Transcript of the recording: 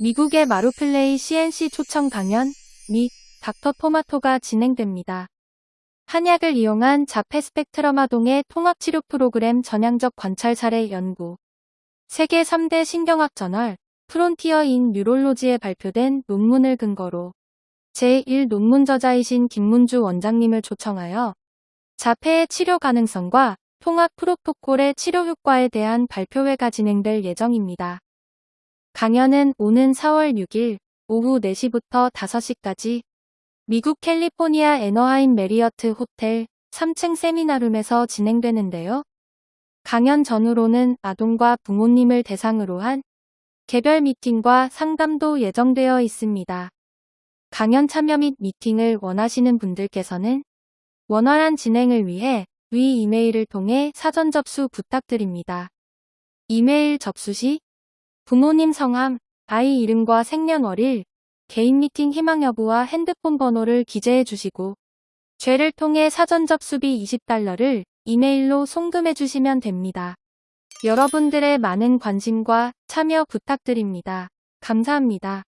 미국의 마루플레이 CNC 초청 강연 및 닥터 토마토가 진행됩니다. 한약을 이용한 자폐 스펙트럼 아동의 통합치료 프로그램 전향적 관찰 사례 연구 세계 3대 신경학 저널 Frontier in Neurology에 발표된 논문을 근거로 제1 논문 저자이신 김문주 원장님을 초청하여 자폐의 치료 가능성과 통합 프로토콜의 치료 효과에 대한 발표회가 진행될 예정입니다. 강연은 오는 4월 6일 오후 4시부터 5시까지 미국 캘리포니아 애너하임 메리어트 호텔 3층 세미나룸에서 진행되는데요. 강연 전후로는 아동과 부모님을 대상으로 한 개별 미팅과 상담도 예정되어 있습니다. 강연 참여 및 미팅을 원하시는 분들께서는 원활한 진행을 위해 위 이메일을 통해 사전 접수 부탁드립니다. 이메일 접수 시 부모님 성함, 아이 이름과 생년월일, 개인 미팅 희망 여부와 핸드폰 번호를 기재해 주시고 죄를 통해 사전 접수비 20달러를 이메일로 송금해 주시면 됩니다. 여러분들의 많은 관심과 참여 부탁드립니다. 감사합니다.